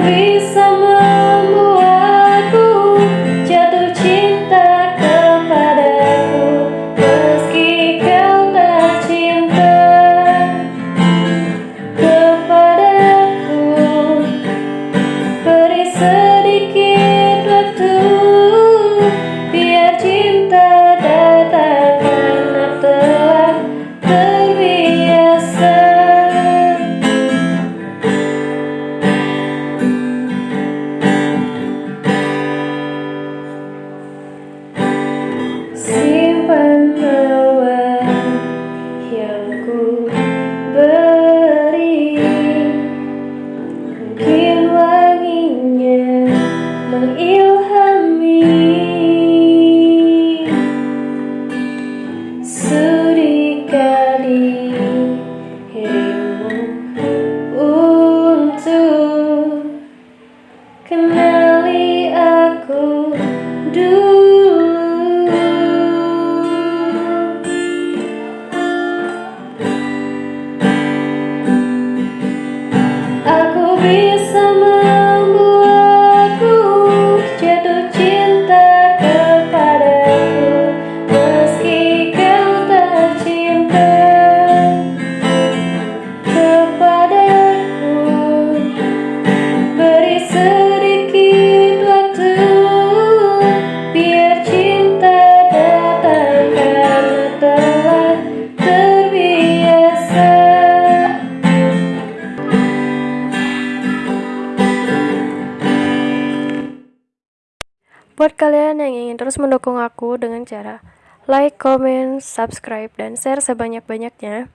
Please. Aku bisa Buat kalian yang ingin terus mendukung aku dengan cara like, comment, subscribe, dan share sebanyak-banyaknya.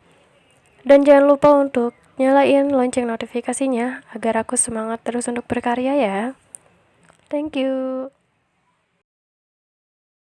Dan jangan lupa untuk nyalain lonceng notifikasinya agar aku semangat terus untuk berkarya ya. Thank you.